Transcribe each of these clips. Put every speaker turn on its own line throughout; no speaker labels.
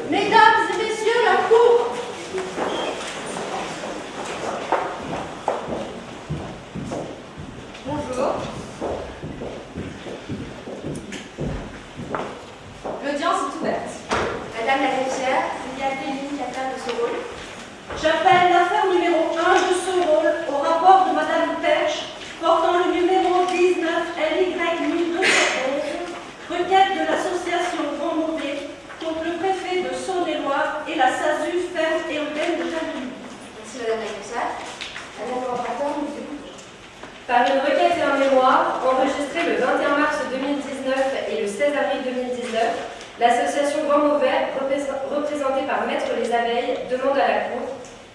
Mesdames et messieurs, la cour
Bonjour. L'audience est ouverte.
Madame la greffière, il y a à faire de ce rôle.
J'appelle l'affaire numéro 1 de ce rôle au rapport de Madame Perche portant le numéro 19 LY 1211, requête de l'association Grand Mauvais contre le préfet de Saône-et-Loire et la SASU Ferme et Urbaine de Jacqueline.
Merci Madame la greffière. Madame le rapporteur, nous écoutons.
Par une requête et un mémoire enregistrés le 21 mars 2019 et le 16 avril 2019, l'association Grand Mauvais, représ- représentée par Maître Les Abeilles, demande à la Cour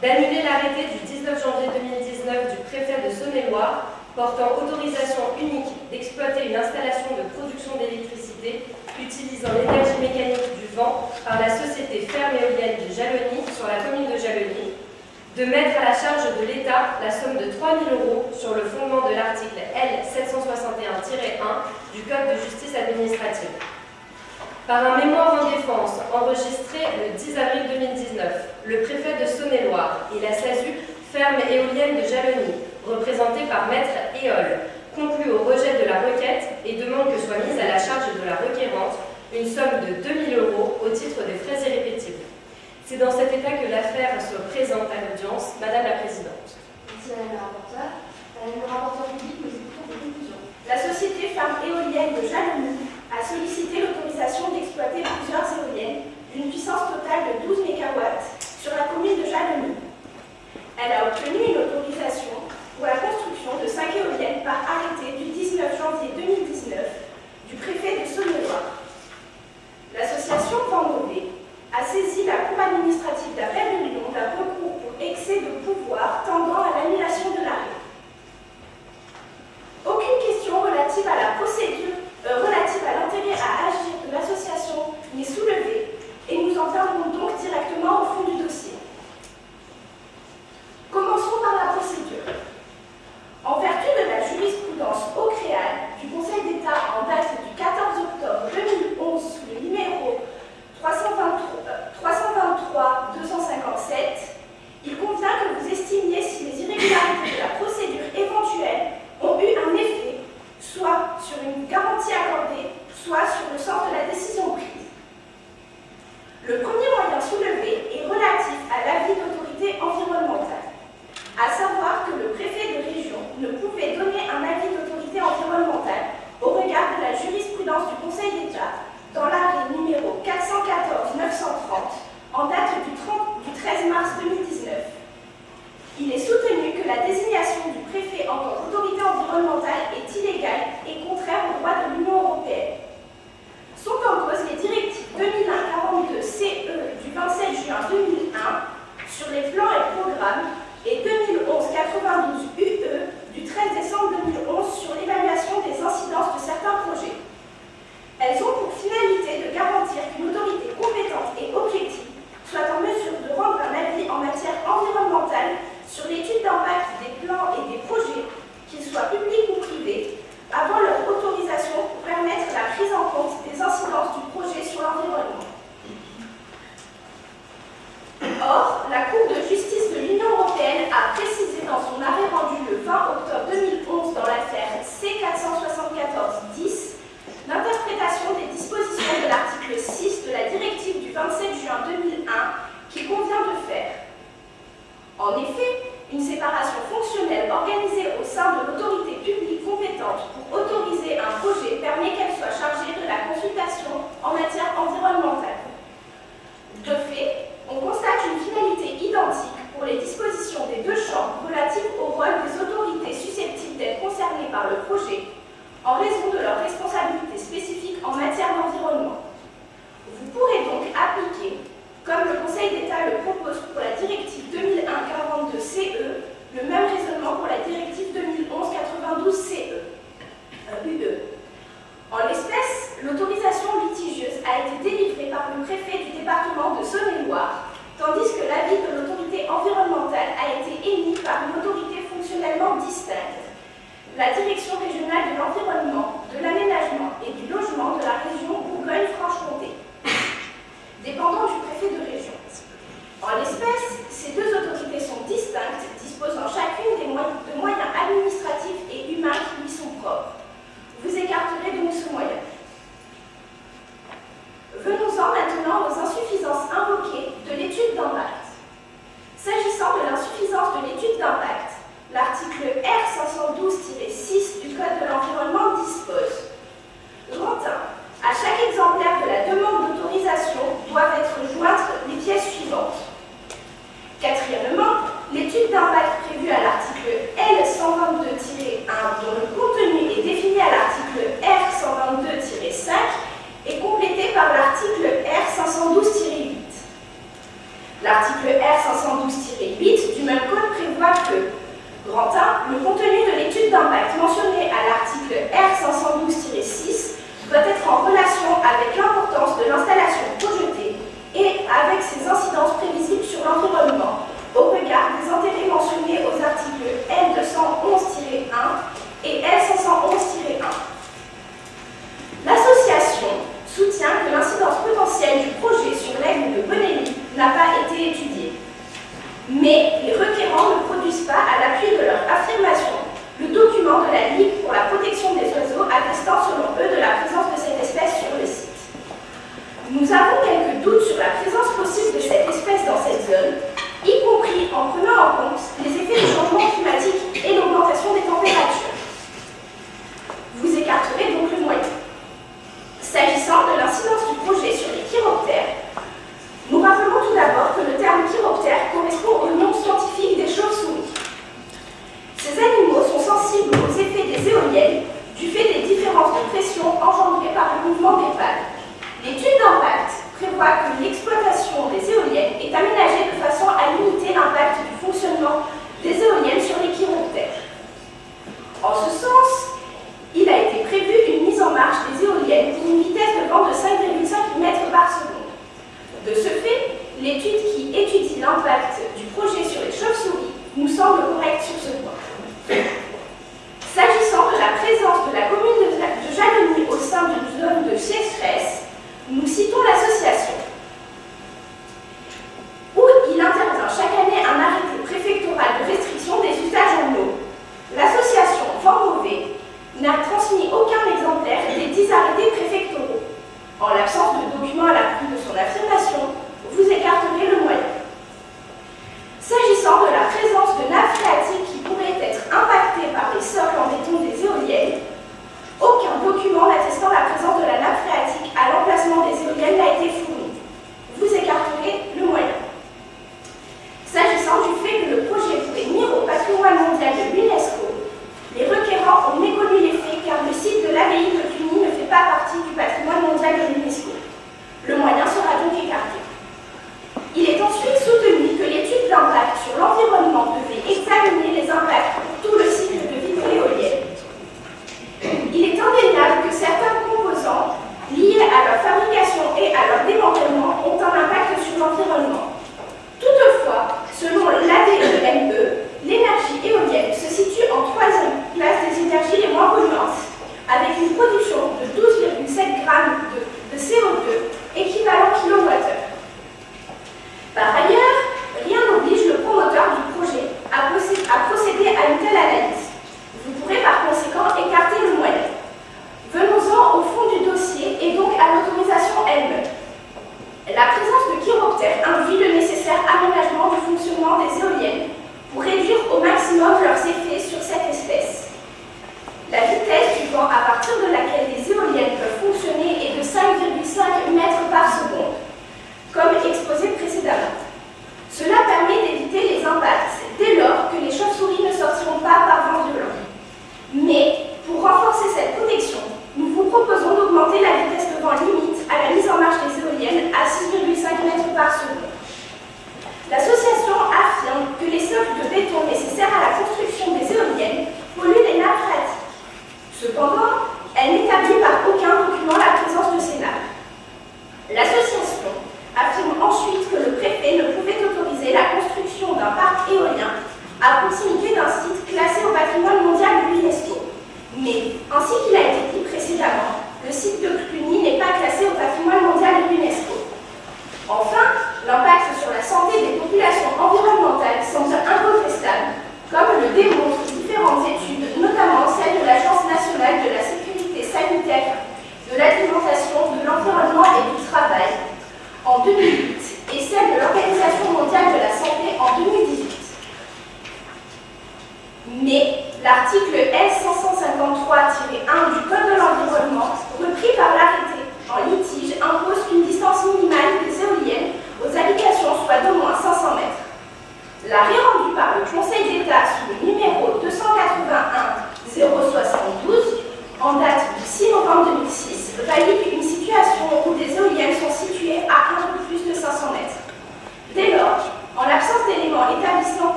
d'annuler l'arrêté du 19 janvier 2019 du préfet de Saône-et-Loire portant autorisation unique d'exploiter une installation de production d'électricité utilisant l'énergie mécanique du vent par la société ferme éolienne de Jalony sur la commune de Jalony, de mettre à la charge de l'État la somme de 3 000 euros sur le fondement de l'article L 761-1 du Code de justice administrative. Par un mémoire en défense enregistré le 10 avril 2019, le préfet de Saône-et-Loire et la SASU ferme éolienne de Jalony, représentée par Maître Éole, conclut au rejet de la requête et demande que soit mise à la charge de la requérante une somme de 2 000 euros au titre des frais irrépétibles. C'est dans cet état que l'affaire se présente à l'audience. Madame la Présidente.
Merci Madame le rapporteur. Madame le rapporteur public, nous écoutons vos conclusions.
La société Ferme éolienne de Jalony a sollicité l'autorisation d'exploiter plusieurs éoliennes d'une puissance totale de 12 MW sur la commune de Jalony. Elle a obtenu une autorisation pour la construction de 5 éoliennes par arrêté du 19 janvier 2019 L'article R512-8 du même code prévoit que Grand 1, le contenu de l'étude d'impact mentionnée à l'article R512-6 doit être en relation avec l'importance de l'installation projetée et avec ses incidences prévisibles sur l'environnement au regard des intérêts mentionnés aux articles L211-1 et L511-1. L'association soutient que l'incidence potentielle du projet sur l'aigle de Bonelli n'a pas été étudiée. Mais les requérants ne produisent pas, à l'appui de leur affirmation, le document de la Ligue pour la protection des oiseaux attestant selon eux de la présence de cette espèce sur le site. Nous avons quelques doutes sur la présence possible de cette espèce dans cette zone, y compris en prenant en compte les effets du changement climatique et l'augmentation des températures. Vous écarterez donc le moyen. S'agissant de l'incidence du projet sur les chiroptères, nous rappelons tout d'abord que le terme chiroptère correspond au nom scientifique des chauves-souris. Ces animaux sont sensibles aux effets des éoliennes du fait des différences de pression engendrées par le mouvement des pales. L'étude d'impact prévoit que l'exploitation des éoliennes est aménagée de façon à limiter l'impact du fonctionnement des éoliennes sur les chiroptères. En ce sens, il a été prévu une mise en marche des éoliennes pour une vitesse de vent de 5,5 mètres par seconde. De ce fait, l'étude qui étudie l'impact du projet sur les chauves-souris nous semble correcte sur ce point. S'agissant de la présence de la commune de Jalony au sein d'une zone de sécheresse, nous citons l'association, où il intervient chaque année un arrêté préfectoral de restriction des usages en eau. L'association Vent Mauvais n'a transmis aucun exemplaire des dix arrêtés préfectoraux. En l'absence de documents à l'appui de son affirmation, vous écarterez le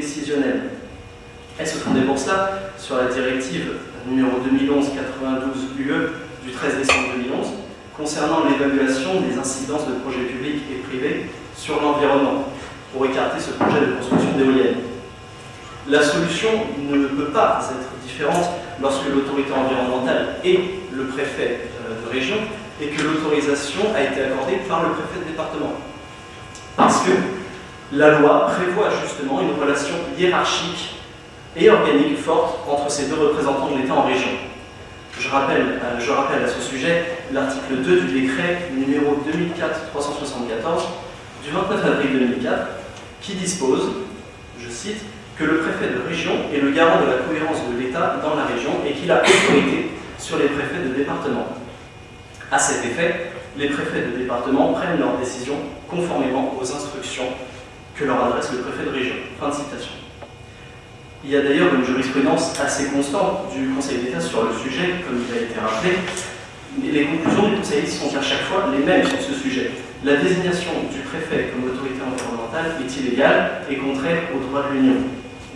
décisionnelle. Elle se fondait pour cela sur la directive numéro 2011-92 UE du 13 décembre 2011 concernant l'évaluation des incidences de projets publics et privés sur l'environnement pour écarter ce projet de construction d'éoliennes? La solution ne peut pas être différente lorsque l'autorité environnementale est le préfet euh, de région et que l'autorisation a été accordée par le préfet de département. Parce que la loi prévoit justement une relation hiérarchique et organique forte entre ces deux représentants de l'État en région. Je rappelle, euh, à ce sujet l'article 2 du décret numéro 2004-374 du 29 avril 2004 qui dispose, je cite, que le préfet de région est le garant de la cohérence de l'État dans la région et qu'il a autorité sur les préfets de département. À cet effet, les préfets de département prennent leurs décisions conformément aux instructions que leur adresse le préfet de région. Fin de citation. Il y a d'ailleurs une jurisprudence assez constante du Conseil d'État sur le sujet, comme il a été rappelé, les conclusions du Conseil sont à chaque fois les mêmes sur ce sujet. La désignation du préfet comme autorité environnementale est illégale et contraire au droit de l'Union?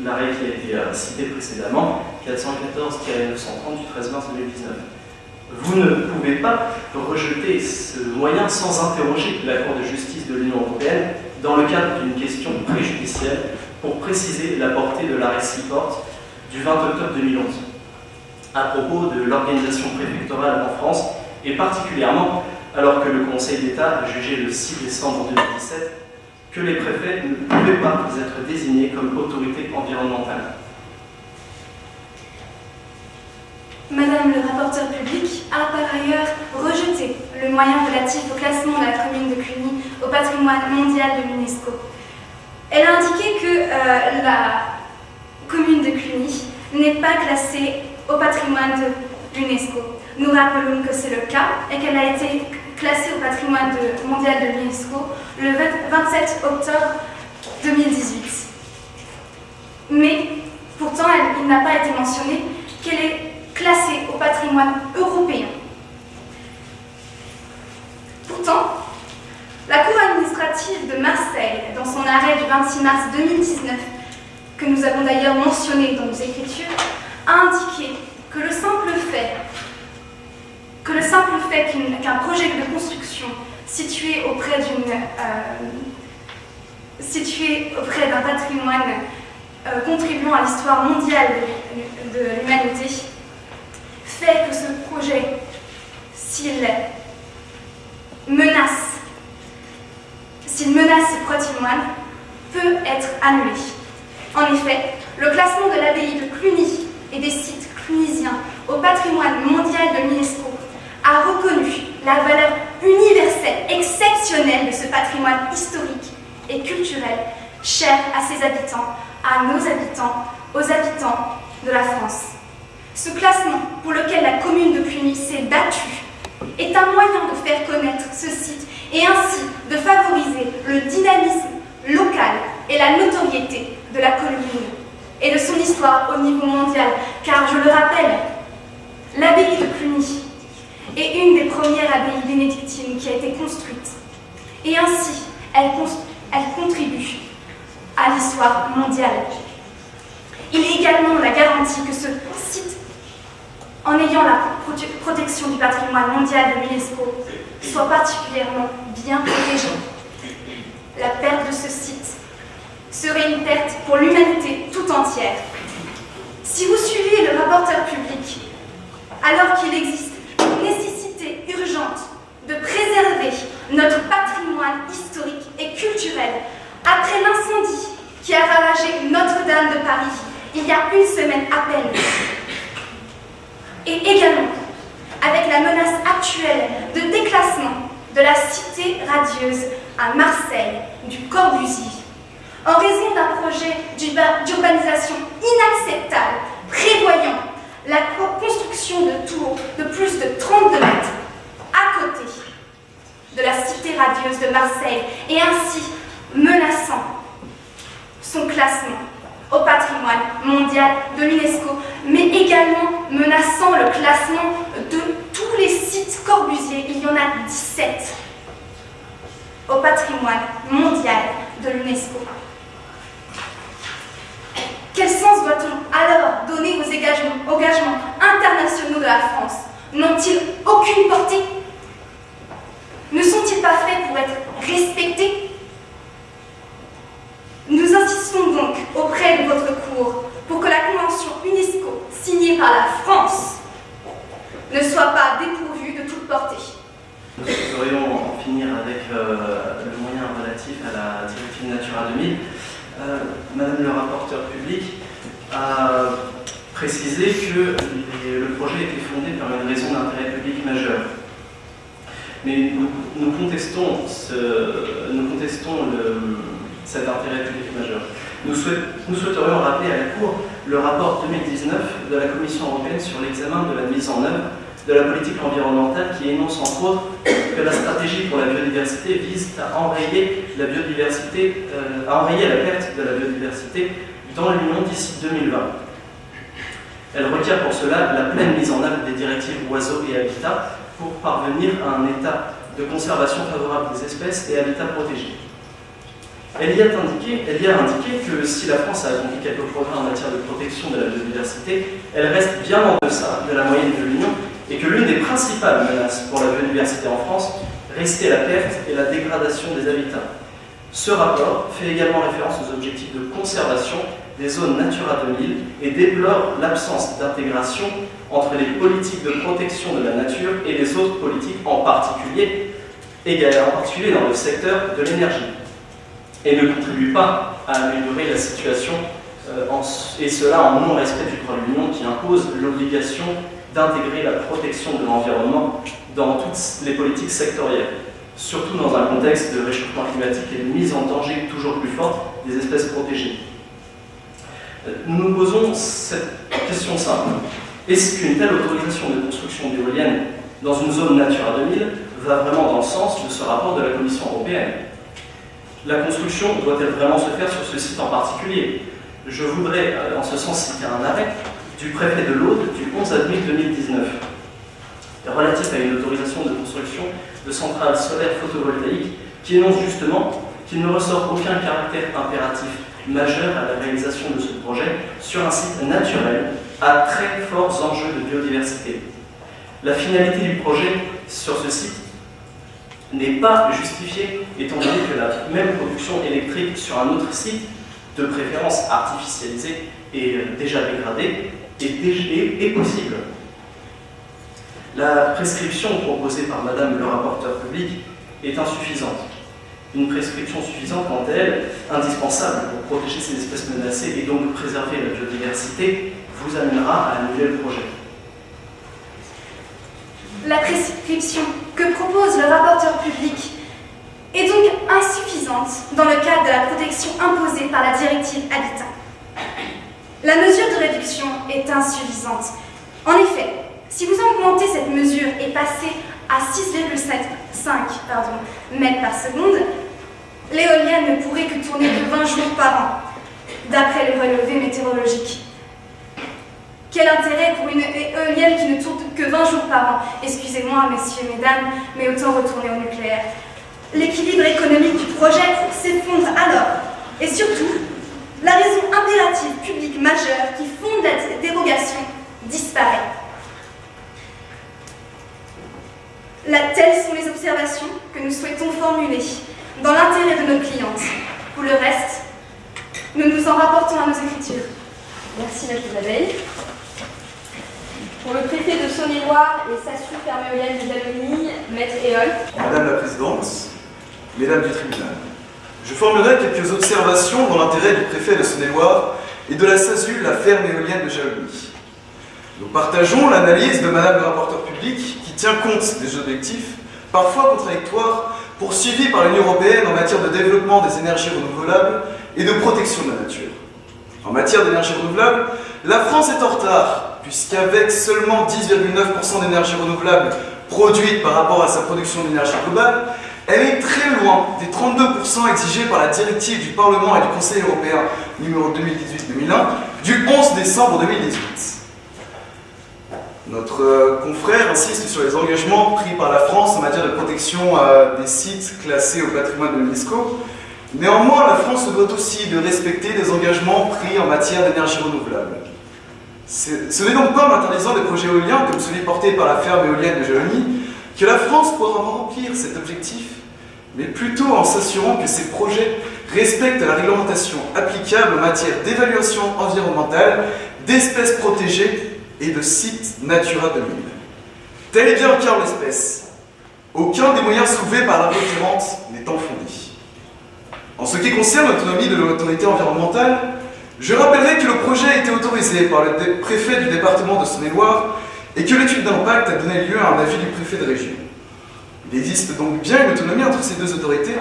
L'arrêt qui a été euh, cité précédemment, 414-930 du 13 mars 2019. Vous ne pouvez pas rejeter ce moyen sans interroger la Cour de justice de l'Union européenne dans le cadre d'une question préjudicielle pour préciser la portée de l'arrêt Seaport du 20 octobre 2011 à propos de l'organisation préfectorale en France et particulièrement alors que le Conseil d'État a jugé le 6 décembre 2017 que les préfets ne pouvaient pas être désignés comme autorité environnementale.
Madame le rapporteur public a par ailleurs rejeté le moyen relatif au classement de la commune de Cluny au patrimoine mondial de l'UNESCO. Elle a indiqué que euh, la commune de Cluny n'est pas classée au patrimoine de l'UNESCO. Nous rappelons que c'est le cas et qu'elle a été classée au patrimoine mondial de l'UNESCO le 27 octobre 2018. Mais pourtant, il n'a pas été mentionné qu'elle est classée au patrimoine européen. Pourtant, la Cour administrative de Marseille, dans son arrêt du 26 mars 2019, que nous avons d'ailleurs mentionné dans nos écritures, a indiqué que le simple fait que le simple fait qu'un projet de construction situé auprès d'une euh, situé auprès d'un patrimoine euh, contribuant à l'histoire mondiale de l'humanité fait que ce projet, s'il menace, s'il menace ce patrimoine, peut être annulé. En effet, le classement de l'abbaye de Cluny et des sites clunisiens au patrimoine mondial de l'UNESCO a reconnu la valeur universelle, exceptionnelle de ce patrimoine historique et culturel cher à ses habitants, à nos habitants, aux habitants de la France. Ce classement, pour lequel la commune de Cluny s'est battue, est un moyen de faire connaître ce site et ainsi de favoriser le dynamisme local et la notoriété de la commune et de son histoire au niveau mondial, car je le rappelle, l'abbaye de Cluny est une des premières abbayes bénédictines qui a été construite. Et ainsi, elle, elle contribue à l'histoire mondiale. Il est également la garantie que ce site, en ayant la protection du patrimoine mondial de l'UNESCO, soit particulièrement bien protégé. La perte de ce site serait une perte pour l'humanité tout entière. Si vous suivez le rapporteur public, alors qu'il existe une nécessité urgente de préserver notre patrimoine historique et culturel après l'incendie qui a ravagé Notre-Dame de Paris il y a une semaine à peine, et également avec la menace actuelle de déclassement de la cité radieuse à Marseille du Corbusier, en raison d'un projet d'urbanisation inacceptable prévoyant la construction de tours de plus de 32 mètres à côté de la cité radieuse de Marseille et ainsi menaçant son classement au patrimoine mondial de l'UNESCO, mais également menaçant le classement de tous les sites Corbusier. Il y en a 17 au patrimoine mondial de l'UNESCO. Quel sens doit-on alors donner aux engagements, engagements internationaux de la France? N'ont-ils aucune portée? Ne sont-ils pas faits pour être respectés? Nous insistons donc auprès de votre cour pour que la convention UNESCO signée par la France ne soit pas dépourvue de toute portée.
Nous souhaiterions en finir avec euh, le moyen relatif à la directive Natura 2000. Euh, Madame le rapporteur public a précisé que le projet était fondé par une raison d'intérêt public majeur. Mais nous, nous contestons, ce- nous contestons le- cet intérêt public majeur. Nous, souhait- nous souhaiterions rappeler à la Cour le rapport 2019 de la Commission européenne sur l'examen de la mise en œuvre de la politique environnementale qui énonce entre autres que la stratégie pour la biodiversité vise à enrayer la biodiversité, euh, à enrayer la perte de la biodiversité dans l'Union d'ici 2020. Elle requiert pour cela la pleine mise en œuvre des directives oiseaux et habitats pour parvenir à un état de conservation favorable des espèces et habitats protégés. Elle y, a indiqué, que si la France a accompli quelques progrès en matière de protection de la biodiversité, elle reste bien en deçà de la moyenne de l'Union et que l'une des principales menaces pour la biodiversité en France restait la perte et la dégradation des habitats. Ce rapport fait également référence aux objectifs de conservation des zones Natura 2000 et déplore l'absence d'intégration entre les politiques de protection de la nature et les autres politiques, en particulier, en particulier dans le secteur de l'énergie, et ne contribue pas à améliorer la situation, euh, et cela en non-respect du droit de l'Union qui impose l'obligation d'intégrer la protection de l'environnement dans toutes les politiques sectorielles, surtout dans un contexte de réchauffement climatique et de mise en danger toujours plus forte des espèces protégées. Euh, Nous nous posons cette question simple. Est-ce qu'une telle autorisation de construction d'éoliennes dans une zone Natura 2000 va vraiment dans le sens de ce rapport de la Commission européenne? La construction doit-elle vraiment se faire sur ce site en particulier? Je voudrais, euh, en ce sens, citer un arrêt du préfet de l'Aude du 11 avril 2019 relatif à une autorisation de construction de centrales solaires photovoltaïques qui énonce justement qu'il ne ressort aucun caractère impératif majeur à la réalisation de ce projet sur un site naturel à très forts enjeux de biodiversité. La finalité du projet sur ce site n'est pas justifiée étant donné que la même production électrique sur un autre site, de préférence artificialisé et euh, déjà dégradé, est, est- possible. La prescription proposée par Madame le rapporteur public est insuffisante. Une prescription suffisante quant à elle, indispensable pour protéger ces espèces menacées et donc préserver la biodiversité, vous amènera à annuler le projet.
La prescription que propose le rapporteur public est donc insuffisante dans le cadre de la protection imposée par la directive Habitat. La mesure de réduction est insuffisante. En effet, si vous augmentez cette mesure et passez à 6,5 pardon, mètres par seconde, l'éolienne ne pourrait que tourner que 20 jours par an, d'après le relevé météorologique. Quel intérêt pour une éolienne qui ne tourne que 20 jours par an? Excusez-moi, messieurs, mesdames, mais autant retourner au nucléaire. L'équilibre économique du projet s'effondre alors. Et surtout, la raison impérative publique majeure qui fonde la dérogation disparaît. Là, telles sont les observations que nous souhaitons formuler dans l'intérêt de nos clientes. Pour le reste, nous nous en rapportons à nos écritures.
Merci, Maître Isabelle. Pour le préfet de Saône-et-Loire et SASU Ferméolienne de Jalony, Maître Éole.
Madame la Présidente, Mesdames du tribunal, je formulerai quelques observations dans l'intérêt du préfet de Saône-et-Loire et de la SASU, la ferme éolienne de Jalony. Nous partageons l'analyse de Madame le rapporteur public qui tient compte des objectifs, parfois contradictoires, poursuivis par l'Union européenne en matière de développement des énergies renouvelables et de protection de la nature. En matière d'énergie renouvelable, la France est en retard, puisqu'avec seulement 10,9% d'énergie renouvelable produite par rapport à sa production d'énergie globale, elle est très loin des 32% exigés par la directive du Parlement et du Conseil européen numéro 2018-2001 du 11 décembre 2018. Notre euh, confrère insiste sur les engagements pris par la France en matière de protection euh, des sites classés au patrimoine de l'UNESCO. Néanmoins, la France doit aussi de respecter des engagements pris en matière d'énergie renouvelable. Ce n'est donc pas en interdisant des projets éoliens comme celui porté par la ferme éolienne de Jalonie que la France pourra remplir cet objectif, mais plutôt en s'assurant que ces projets respectent la réglementation applicable en matière d'évaluation environnementale, d'espèces protégées et de sites Natura 2000. Tel est bien le en l'espèce. Aucun des moyens soulevés par la requérante n'étant fondé. En ce qui concerne l'autonomie de l'autorité environnementale, je rappellerai que le projet a été autorisé par le préfet du département de Saône-et-Loire et que l'étude d'impact a donné lieu à un avis du préfet de région. Il existe donc bien une autonomie entre ces deux autorités,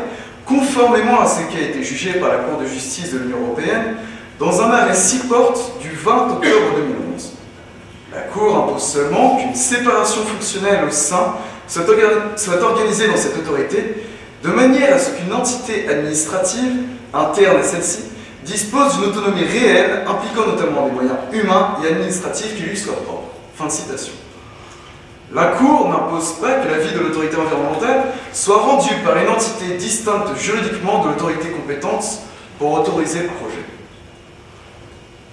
conformément à ce qui a été jugé par la Cour de justice de l'Union européenne dans un arrêt 6 porte du 20 octobre 2011. La Cour impose seulement qu'une séparation fonctionnelle au sein soit organisée dans cette autorité, de manière à ce qu'une entité administrative, interne à celle-ci, dispose d'une autonomie réelle impliquant notamment des moyens humains et administratifs qui lui soient propres. Fin de citation. La Cour n'impose pas que l'avis de l'autorité environnementale soit rendu par une entité distincte juridiquement de l'autorité compétente pour autoriser le projet.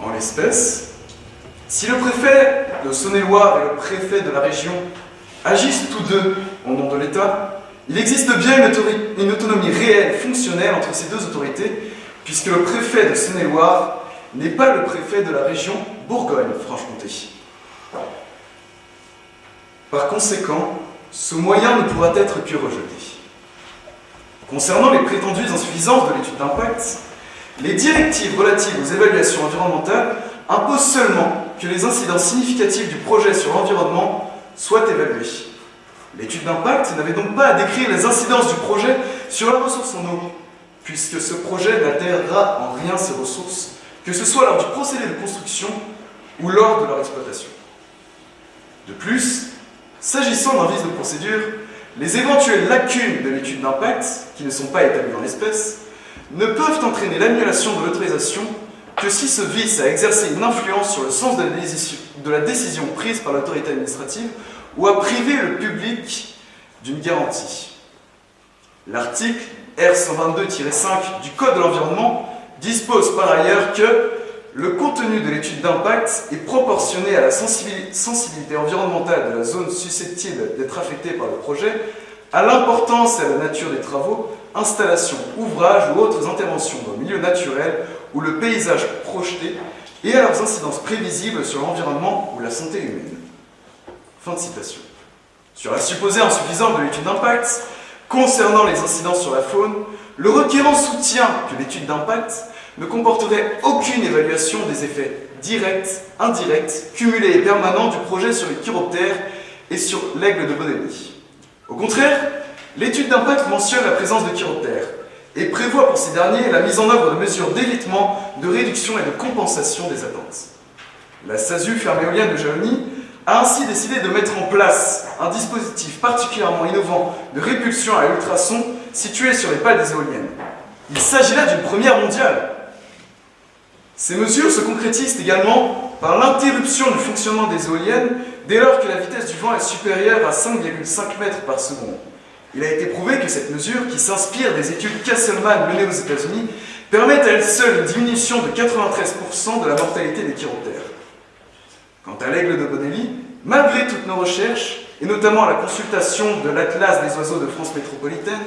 En l'espèce, si le préfet de Saône-et-Loire et le préfet de la région agissent tous deux au nom de l'État, il existe bien une, autonomie réelle, fonctionnelle entre ces deux autorités, puisque le préfet de Saône-et-Loire n'est pas le préfet de la région Bourgogne-Franche-Comté. Par conséquent, ce moyen ne pourra être que rejeté. Concernant les prétendues insuffisances de l'étude d'impact, les directives relatives aux évaluations environnementales imposent seulement que les incidents significatifs du projet sur l'environnement soient évalués. L'étude d'impact n'avait donc pas à décrire les incidences du projet sur la ressource en eau, puisque ce projet n'altérera en rien ces ressources, que ce soit lors du procédé de construction ou lors de leur exploitation. De plus, s'agissant d'un vice de procédure, les éventuelles lacunes de l'étude d'impact, qui ne sont pas établies en l'espèce, ne peuvent entraîner l'annulation de l'autorisation que si ce vice a exercé une influence sur le sens de la décision prise par l'autorité administrative ou a privé le public d'une garantie. L'article R122-5 du Code de l'environnement dispose par ailleurs que le contenu de l'étude d'impact est proportionné à la sensibilité environnementale de la zone susceptible d'être affectée par le projet, à l'importance et à la nature des travaux, installations, ouvrages ou autres interventions dans le milieu naturel ou le paysage projeté, et à leurs incidences prévisibles sur l'environnement ou la santé humaine. Fin de citation. Sur la supposée insuffisance de l'étude d'impact, concernant les incidences sur la faune, le requérant soutient que l'étude d'impact ne comporterait aucune évaluation des effets directs, indirects, cumulés et permanents du projet sur les chiroptères et sur l'aigle de Bonelli. Au contraire, l'étude d'impact mentionne la présence de chiroptères et prévoit pour ces derniers la mise en œuvre de mesures d'évitement, de réduction et de compensation des attentes. La SASU ferme éolienne de Jalony a ainsi décidé de mettre en place un dispositif particulièrement innovant de répulsion à ultrasons situé sur les pales des éoliennes. Il s'agit là d'une première mondiale. Ces mesures se concrétisent également par l'interruption du fonctionnement des éoliennes dès lors que la vitesse du vent est supérieure à 5,5 mètres par seconde. Il a été prouvé que cette mesure, qui s'inspire des études Castleman menées aux États-Unis, permet à elle seule une diminution de 93% de la mortalité des chiroptères. Quant à l'aigle de Bonelli, malgré toutes nos recherches, et notamment la consultation de l'Atlas des oiseaux de France métropolitaine,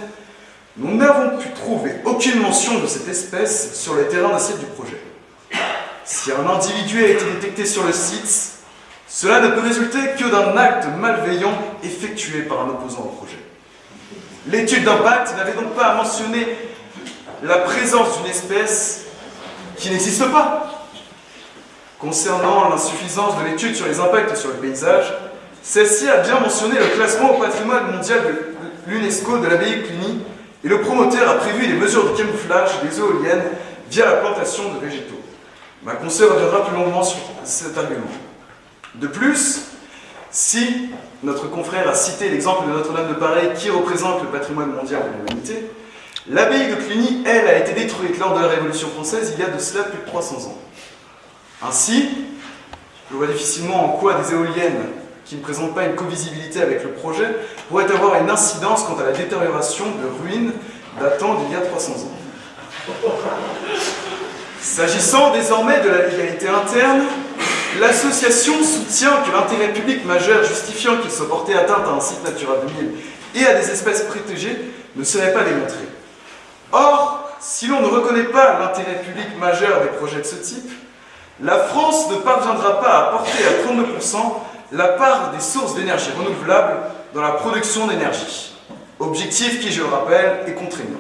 nous n'avons pu trouver aucune mention de cette espèce sur les terrains d'assiette du projet. Si un individu a été détecté sur le site, cela ne peut résulter que d'un acte malveillant effectué par un opposant au projet. L'étude d'impact n'avait donc pas à mentionner la présence d'une espèce qui n'existe pas. Concernant l'insuffisance de l'étude sur les impacts sur le paysage, celle-ci a bien mentionné le classement au patrimoine mondial de l'UNESCO de l'abbaye de Cluny et le promoteur a prévu des mesures de camouflage des éoliennes via la plantation de végétaux. Ma consoeur reviendra plus longuement sur cet argument. De plus, Si notre confrère a cité l'exemple de Notre-Dame de Paris qui représente le patrimoine mondial de l'humanité, l'abbaye de Cluny, elle, a été détruite lors de la Révolution française il y a de cela plus de 300 ans. Ainsi, je vois difficilement en quoi des éoliennes qui ne présentent pas une co-visibilité avec le projet pourraient avoir une incidence quant à la détérioration de ruines datant d'il y a 300 ans. S'agissant désormais de la légalité interne, l'association soutient que l'intérêt public majeur justifiant qu'il soit porté atteinte à un site Natura 2000 et à des espèces protégées ne serait pas démontré. Or, si l'on ne reconnaît pas l'intérêt public majeur des projets de ce type, la France ne parviendra pas à porter à 32% la part des sources d'énergie renouvelables dans la production d'énergie. Objectif qui, je le rappelle, est contraignant.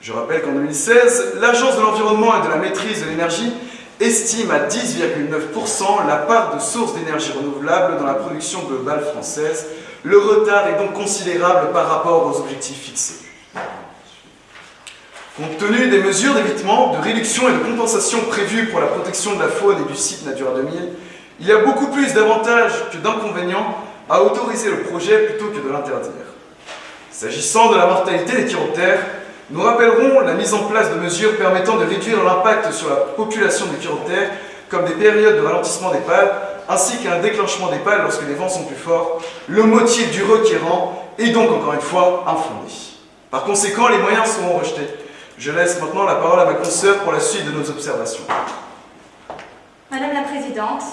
Je rappelle qu'en 2016, l'Agence de l'environnement et de la maîtrise de l'énergie estime à 10,9% la part de sources d'énergie renouvelable dans la production globale française. Le retard est donc considérable par rapport aux objectifs fixés. Compte tenu des mesures d'évitement, de réduction et de compensation prévues pour la protection de la faune et du site Natura 2000, il y a beaucoup plus d'avantages que d'inconvénients à autoriser le projet plutôt que de l'interdire. S'agissant de la mortalité des chiroptères, nous rappellerons la mise en place de mesures permettant de réduire l'impact sur la population des chiroptères, comme des périodes de ralentissement des pales, ainsi qu'un déclenchement des pales lorsque les vents sont plus forts, le motif du requérant est donc encore une fois infondé. Par conséquent, les moyens seront rejetés. Je laisse maintenant la parole à ma consoeur pour la suite de nos observations.
Madame la Présidente,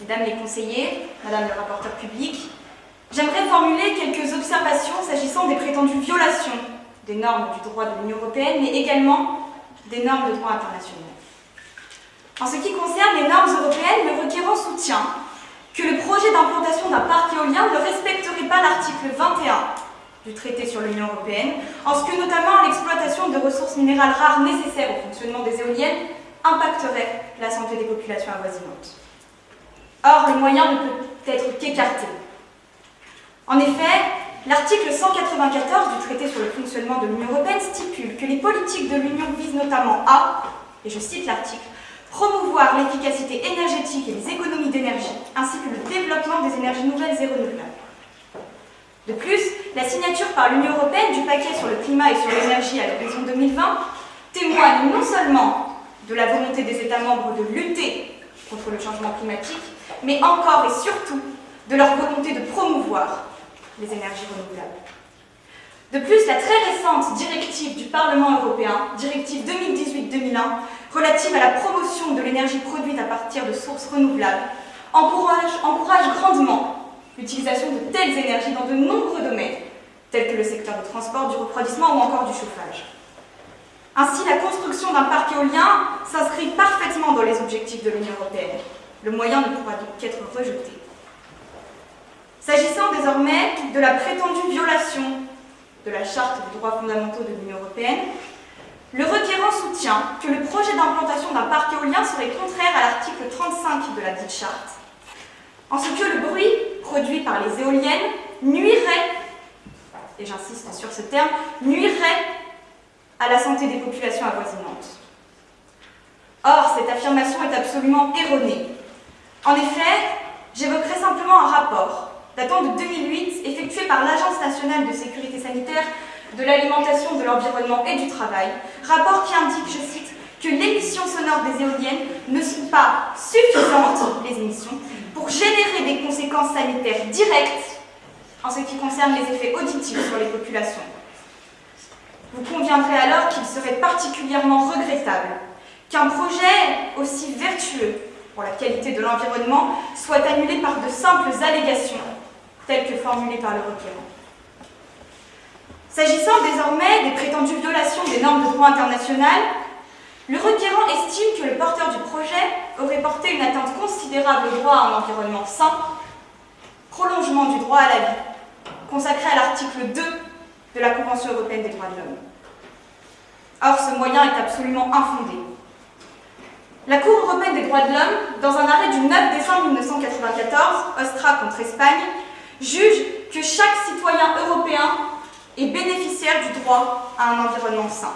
Mesdames les conseillers, Madame le rapporteur public, j'aimerais formuler quelques observations s'agissant des prétendues violations des normes du droit de l'Union européenne, mais également des normes de droit international. En ce qui concerne les normes européennes, le requérant soutient que le projet d'implantation d'un parc éolien ne respecterait pas l'article 21 du traité sur l'Union européenne, en ce que notamment l'exploitation de ressources minérales rares nécessaires au fonctionnement des éoliennes impacterait la santé des populations avoisinantes. Or, le moyen ne peut être qu'écarté. En effet, l'article 194 du traité sur le fonctionnement de l'Union européenne stipule que les politiques de l'Union visent notamment à, et je cite l'article, promouvoir l'efficacité énergétique et les économies d'énergie, ainsi que le développement des énergies nouvelles et renouvelables. De plus, la signature par l'Union européenne du paquet sur le climat et sur l'énergie à l'horizon 2020 témoigne non seulement de la volonté des États membres de lutter contre le changement climatique, mais encore et surtout de leur volonté de promouvoir les énergies renouvelables. De plus, la très récente directive du Parlement européen, directive 2018-2001, relative à la promotion de l'énergie produite à partir de sources renouvelables, encourage, encourage grandement l'utilisation de telles énergies dans de nombreux domaines, tels que le secteur du transport, du refroidissement ou encore du chauffage. Ainsi, la construction d'un parc éolien s'inscrit parfaitement dans les objectifs de l'Union européenne. Le moyen ne pourra donc qu'être rejeté. S'agissant désormais de la prétendue violation de la Charte des droits fondamentaux de l'Union européenne, le requérant soutient que le projet d'implantation d'un parc éolien serait contraire à l'article 35 de la dite charte, en ce que le bruit produit par les éoliennes nuirait, et j'insiste sur ce terme, nuirait à la santé des populations avoisinantes. Or, cette affirmation est absolument erronée. En effet, j'évoquerai simplement un rapport datant de 2008 effectué par l'Agence nationale de sécurité sanitaire de l'alimentation, de l'environnement et du travail, rapport qui indique, je cite, que l'émission sonore des éoliennes ne sont pas suffisantes, les émissions, pour générer des conséquences sanitaires directes en ce qui concerne les effets auditifs sur les populations. Vous conviendrez alors qu'il serait particulièrement regrettable qu'un projet aussi vertueux pour la qualité de l'environnement soit annulé par de simples allégations telles que formulées par le requérant. S'agissant désormais des prétendues violations des normes de droit international, le requérant estime que le porteur du projet aurait porté une atteinte considérable au droit à un environnement sain, prolongement du droit à la vie, consacré à l'article 2 de la Convention européenne des droits de l'homme. Or, ce moyen est absolument infondé. La Cour européenne des droits de l'homme, dans un arrêt du 9 décembre 1994, Ostra contre Espagne, juge que chaque citoyen européen est bénéficiaire du droit à un environnement sain.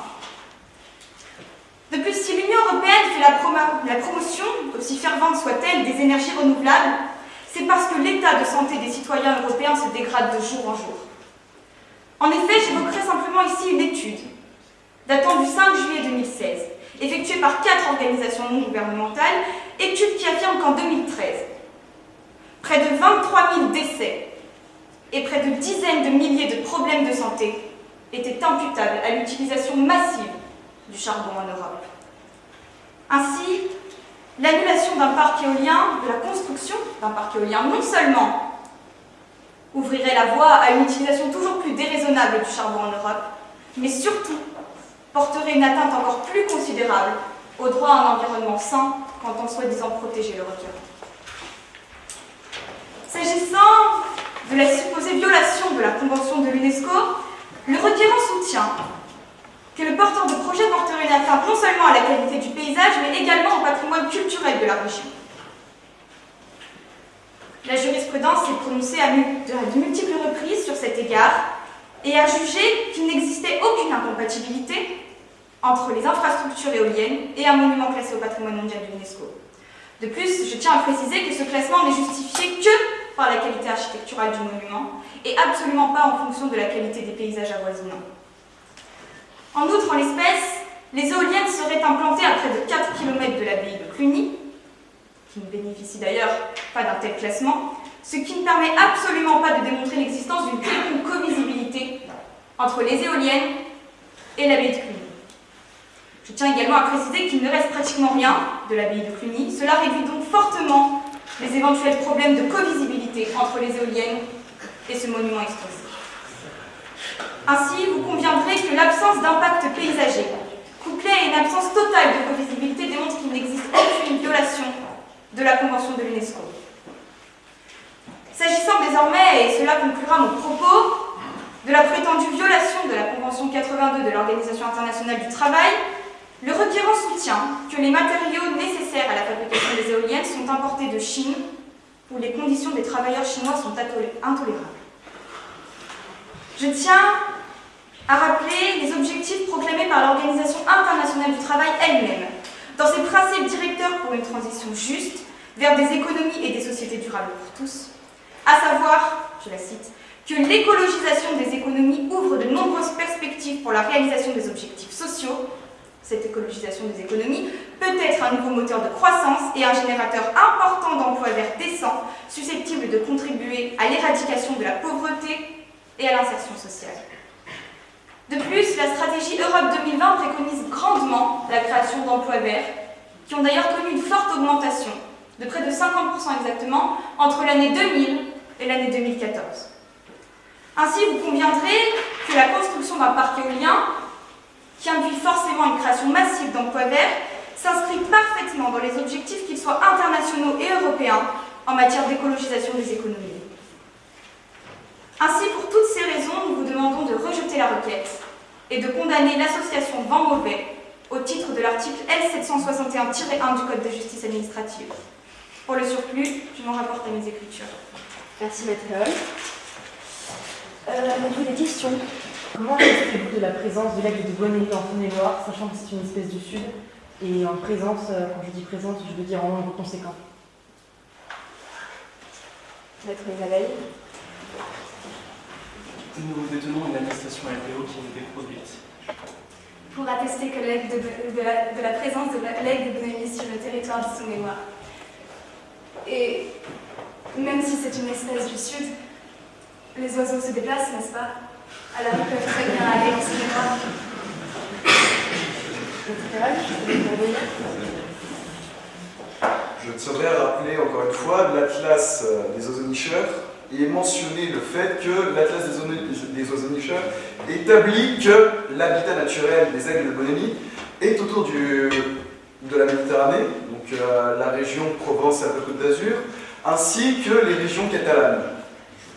De plus, si l'Union européenne fait la, promotion, aussi fervente soit-elle, des énergies renouvelables, c'est parce que l'état de santé des citoyens européens se dégrade de jour en jour. En effet, j'évoquerai simplement ici une étude datant du 5 juillet 2016, effectuée par quatre organisations non gouvernementales, étude qui affirme qu'en 2013, près de 23 000 décès et près de dizaines de milliers de problèmes de santé étaient imputables à l'utilisation massive du charbon en Europe. Ainsi, l'annulation d'un parc éolien, de la construction d'un parc éolien, non seulement ouvrirait la voie à une utilisation toujours plus déraisonnable du charbon en Europe, mais surtout porterait une atteinte encore plus considérable au droit à un environnement sain quand on soi-disant protéger le requérant. S'agissant de la supposée violation de la Convention de l'UNESCO, le requérant soutient que le porteur de projet porterait une atteinte non seulement à la qualité du paysage, mais également au patrimoine culturel de la région. La jurisprudence s'est prononcée à de multiples reprises sur cet égard et a jugé qu'il n'existait aucune incompatibilité entre les infrastructures éoliennes et un monument classé au patrimoine mondial de l'UNESCO. De plus, je tiens à préciser que ce classement n'est justifié que par la qualité architecturale du monument et absolument pas en fonction de la qualité des paysages avoisinants. En outre, en l'espèce, les éoliennes seraient implantées à près de 4 km de l'abbaye de Cluny, qui ne bénéficie d'ailleurs pas d'un tel classement, ce qui ne permet absolument pas de démontrer l'existence d'une quelconque co-visibilité entre les éoliennes et l'abbaye de Cluny. Je tiens également à préciser qu'il ne reste pratiquement rien de l'abbaye de Cluny. Cela réduit donc fortement les éventuels problèmes de co-visibilité entre les éoliennes et ce monument explosif. Ainsi, vous conviendrez que l'absence d'impact paysager, couplée à une absence totale de co-visibilité, démontre qu'il n'existe aucune violation de la Convention de l'UNESCO. S'agissant désormais, et cela conclura mon propos, de la prétendue violation de la Convention 82 de l'Organisation internationale du travail, le requérant soutient que les matériaux nécessaires à la fabrication des éoliennes sont importés de Chine, où les conditions des travailleurs chinois sont intolérables. Je tiens à rappeler les objectifs proclamés par l'Organisation internationale du travail elle-même, dans ses principes directeurs pour une transition juste vers des économies et des sociétés durables pour tous, à savoir, je la cite, que l'écologisation des économies ouvre de nombreuses perspectives pour la réalisation des objectifs sociaux cette écologisation des économies, peut être un nouveau moteur de croissance et un générateur important d'emplois verts décents, susceptible de contribuer à l'éradication de la pauvreté et à l'insertion sociale. De plus, la stratégie Europe 2020 préconise grandement la création d'emplois verts, qui ont d'ailleurs connu une forte augmentation, de près de 50% exactement, entre l'année 2000 et l'année 2014. Ainsi, vous conviendrez que la construction d'un parc éolien qui induit forcément une création massive d'emplois verts, s'inscrit parfaitement dans les objectifs, qu'ils soient internationaux et européens, en matière d'écologisation des économies. Ainsi, pour toutes ces raisons, nous vous demandons de rejeter la requête et de condamner l'association Vent Mauvais au titre de l'article L761-1 du Code de justice administrative. Pour le surplus, je m'en rapporte à mes écritures.
Merci, Maître euh,
avez des questions
Comment pensez-vous de la présence de l'aigle de Bonelli en Saône-et-Loire, sachant que c'est une espèce du Sud, et en présence, euh, quand je dis présence, je veux dire en nombre conséquent?
Maître Isabelle
Nous détenons une attestation LPO qui a été produite.
Pour attester que de, de, la, de, la, présence de l'aigle de Bonelli sur le territoire du Saône-et-Loire. Et même si c'est une espèce du Sud, les oiseaux se déplacent, n'est-ce pas? Alors, ils peuvent très bien aller au cinéma.
Je tiendrais à rappeler encore une fois l'atlas des ozonicheurs et mentionner le fait que l'atlas des ozonicheurs établit que l'habitat naturel des aigles de Bonelli est autour du, de la Méditerranée, donc euh, la région Provence-Alpes-Côte d'Azur, ainsi que les régions catalanes.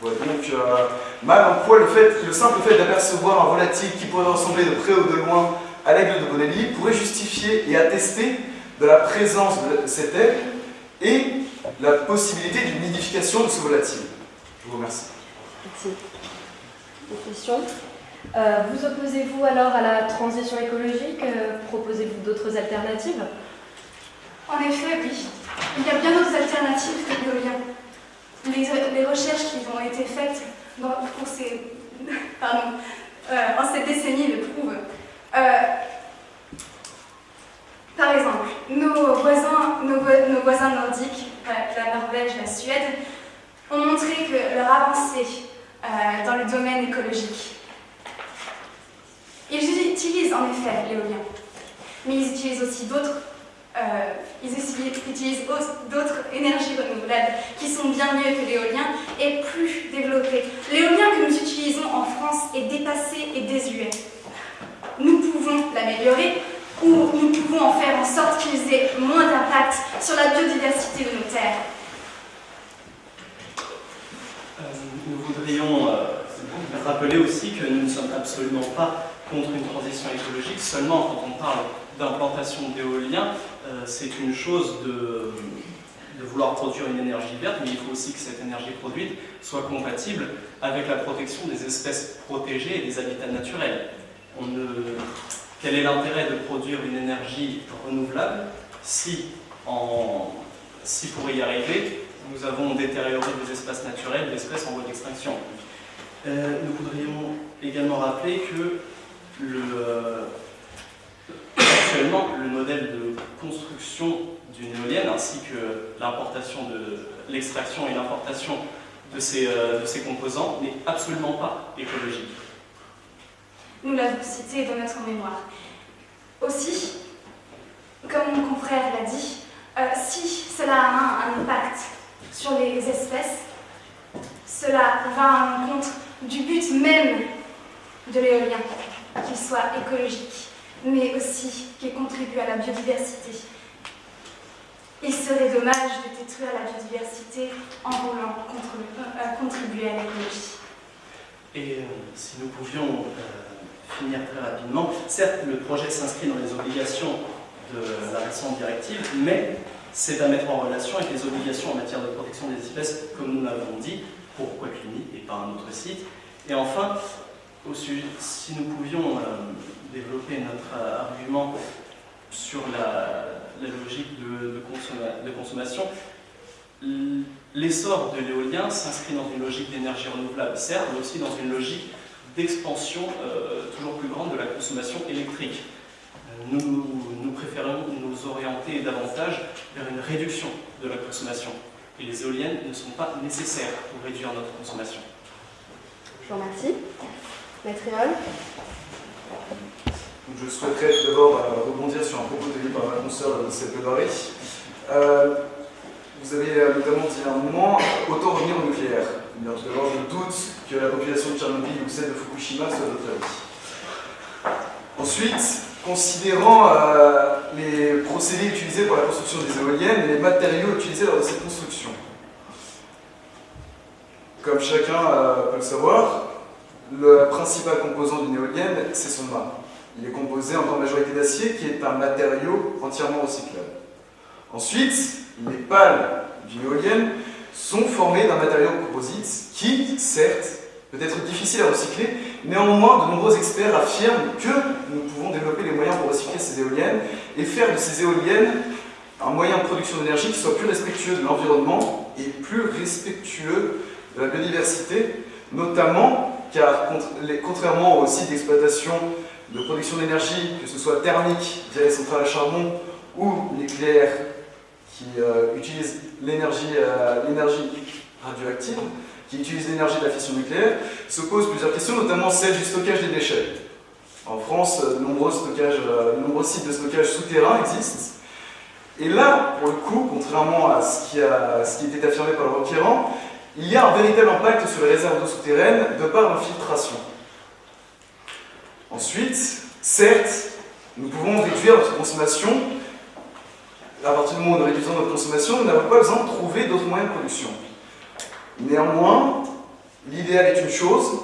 Je vois donc euh, mal en quoi le simple fait d'apercevoir un volatile qui pourrait ressembler de près ou de loin à l'aigle de Bonelli pourrait justifier et attester de la présence de cet aigle et la possibilité d'une nidification de ce volatile. Je vous remercie.
Merci. Des questions euh, Vous opposez-vous alors à la transition écologique euh, Proposez-vous d'autres alternatives
En effet, oui. Il y a bien d'autres alternatives que l'éolien.
les, les recherches qui ont été faites dans, pour ces, pardon, euh, en cette décennie le prouvent. Euh, par exemple, nos voisins, nos, nos voisins nordiques, la Norvège, la Suède, ont montré que leur avancée euh, dans le domaine écologique. Ils utilisent en effet l'éolien, mais ils utilisent aussi d'autres euh, d'autres énergies renouvelables qui sont bien mieux que l'éolien et plus développées. L'éolien que nous utilisons en France est dépassé et désuet. Nous pouvons l'améliorer ou nous pouvons en faire en sorte qu'ils aient moins d'impact sur la biodiversité de nos terres.
Euh, Voudrions euh, rappeler aussi que nous ne sommes absolument pas contre une transition écologique, seulement quand on parle d'implantation d'éolien, euh, c'est une chose de, vouloir produire une énergie verte, mais il faut aussi que cette énergie produite soit compatible avec la protection des espèces protégées et des habitats naturels. Quel est l'intérêt de produire une énergie renouvelable si, en... si pour y arriver, nous avons détérioré des espaces naturels, d'espèces en voie d'extinction. Euh, nous voudrions également rappeler que euh, actuellement, le modèle de construction d'une éolienne ainsi que l'extraction et l'importation euh, de ces composants n'est absolument pas écologique.
Nous l'avons cité dans notre mémoire. Aussi, comme mon confrère l'a dit, si cela a un impact sur les espèces, cela va à l'encontre du but même de l'éolien, qu'il soit écologique, mais aussi qu'il contribue à la biodiversité. Il serait dommage de détruire la biodiversité en voulant euh, contribuer à l'écologie.
Et euh, si nous pouvions euh, finir très rapidement, certes, le projet s'inscrit dans les obligations de la récente directive, mais c'est à mettre en relation avec les obligations en matière de protection des espèces, comme nous l'avons dit, pour Quaclini et par un autre site. Et enfin, au sujet- si nous pouvions euh, développer notre euh, argument sur la, logique de, de consomma- de consommation, l'essor de l'éolien s'inscrit dans une logique d'énergie renouvelable, certes, mais aussi dans une logique d'expansion euh, toujours plus grande de la consommation électrique. Euh, Nous, nous préférons nous orienter davantage vers une réduction de la consommation. Et les éoliennes ne sont pas nécessaires pour réduire notre consommation.
Je vous remercie. Maître
Je souhaiterais tout d'abord euh, rebondir sur un propos tenu par ma consoeur cette plaidoirie. Euh, vous avez euh, notamment dit à un moment, autant revenir au nucléaire. Bien, tout d'abord, je doute que la population de Tchernobyl ou celle de Fukushima soit d'autre avis. Ensuite, considérant euh, les procédés utilisés pour la construction des éoliennes et les matériaux utilisés lors de cette construction. Comme chacun euh, peut le savoir, le principal composant d'une éolienne, c'est son mât. Il est composé en grande majorité d'acier, qui est un matériau entièrement recyclable. Ensuite, les pales d'une éolienne sont formées d'un matériau composite qui, certes, peut être difficile à recycler, néanmoins, de nombreux experts affirment que nous pouvons développer les moyens pour recycler ces éoliennes et faire de ces éoliennes un moyen de production d'énergie qui soit plus respectueux de l'environnement et plus respectueux de la biodiversité, notamment car, contrairement aux sites d'exploitation de production d'énergie, que ce soit thermique via les centrales à charbon ou nucléaire qui euh, utilisent l'énergie euh, l'énergie radioactive, qui utilisent l'énergie de la fission nucléaire, se posent plusieurs questions, notamment celle du stockage des déchets. En France, euh, de nombreux, stockages, euh, de nombreux sites de stockage souterrains existent. Et là, pour le coup, contrairement à ce qui, a, ce qui était affirmé par le requérant, il y a un véritable impact sur les réserves d'eau souterraines de par l'infiltration. Ensuite, certes, nous pouvons réduire notre consommation. À partir du moment où nous réduisons notre consommation, nous n'avons pas besoin de trouver d'autres moyens de production. Néanmoins, l'idéal est une chose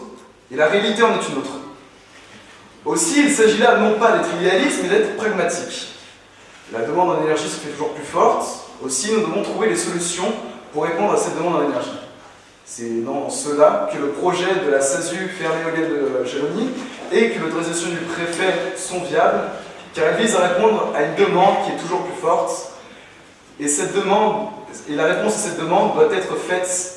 et la réalité en est une autre. Aussi, il s'agit là non pas d'être idéaliste, mais d'être pragmatique. La demande en énergie se fait toujours plus forte. Aussi, nous devons trouver des solutions pour répondre à cette demande en énergie. C'est dans cela que le projet de la SASU éolienne de Jalony et que l'autorisation du préfet sont viables, car elles visent à répondre à une demande qui est toujours plus forte. Et cette demande, et la réponse à cette demande doit être faite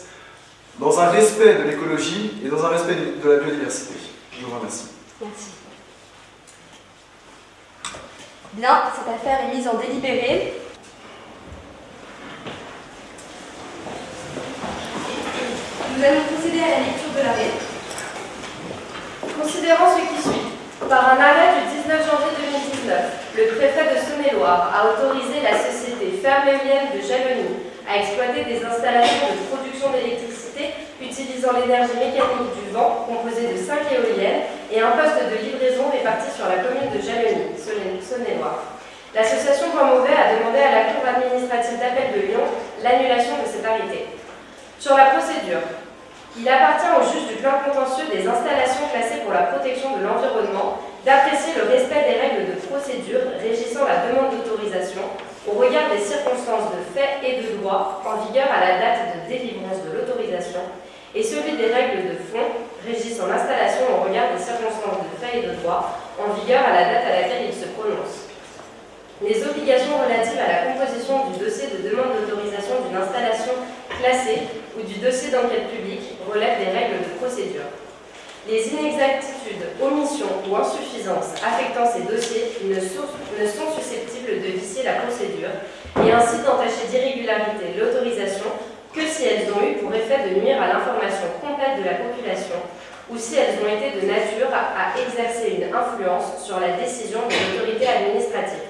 dans un respect de l'écologie et dans un respect de la biodiversité. Je vous remercie.
Merci. Bien, cette affaire est mise en délibéré. Nous allons procéder à la lecture de l'arrêt.
Considérant ce qui suit, par un arrêt du 19 janvier 2019, le préfet de Saône-et-Loire a autorisé la société Ferme de Jalony à exploiter des installations de production d'électricité utilisant l'énergie mécanique du vent composée de 5 éoliennes et un poste de livraison réparti sur la commune de Jalony, Saône-et-Loire. L'association Point Mauvais a demandé à la Cour administrative d'appel de Lyon l'annulation de cet arrêté. Sur la procédure, il appartient au juge du plein contentieux des installations classées pour la protection de l'environnement d'apprécier le respect des règles de procédure régissant la demande d'autorisation au regard des circonstances de fait et de droit en vigueur à la date de délivrance de l'autorisation et celui des règles de fond régissant l'installation au regard des circonstances de fait et de droit en vigueur à la date à laquelle il se prononce. Les obligations relatives à la composition du dossier de demande d'autorisation d'une installation classée ou du dossier d'enquête publique relèvent des règles de procédure. Les inexactitudes, omissions ou insuffisances affectant ces dossiers ne sont susceptibles de vicier la procédure et ainsi d'entacher d'irrégularité l'autorisation que si elles ont eu pour effet de nuire à l'information complète de la population ou si elles ont été de nature à exercer une influence sur la décision de l'autorité administrative.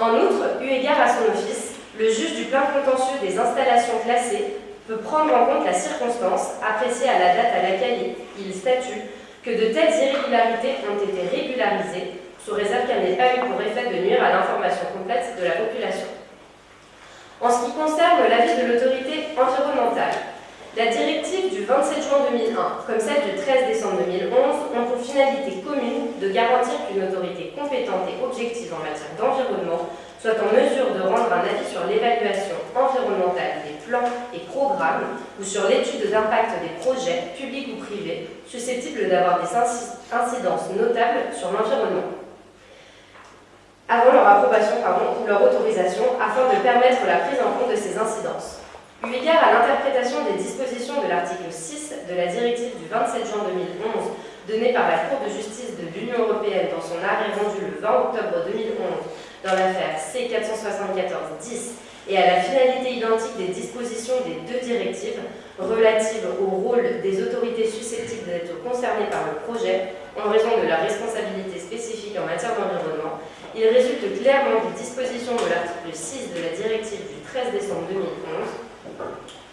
En outre, eu égard à son office, le juge du plein contentieux des installations classées peut prendre en compte la circonstance, appréciée à la date à laquelle il statue, que de telles irrégularités ont été régularisées, sous réserve qu'elles n'aient pas eu pour effet de nuire à l'information complète de la population. En ce qui concerne l'avis de l'autorité environnementale, la directive du 27 juin 2001, comme celle du 13 décembre 2011, ont pour finalité commune de garantir qu'une autorité compétente et objective en matière d'environnement soit en mesure de rendre un avis sur l'évaluation environnementale des plans et programmes ou sur l'étude d'impact des projets, publics ou privés, susceptibles d'avoir des incidences notables sur l'environnement avant leur approbation pardon, ou leur autorisation afin de permettre la prise en compte de ces incidences. Eu à l'interprétation des dispositions de l'article 6 de la directive du 27 juin 2011 donnée par la Cour de justice de l'Union européenne dans son arrêt rendu le 20 octobre 2011 dans l'affaire C474-10 et à la finalité identique des dispositions des deux directives relatives au rôle des autorités susceptibles d'être concernées par le projet en raison de la responsabilité spécifique en matière d'environnement, il résulte clairement des dispositions de l'article 6 de la directive du 13 décembre 2011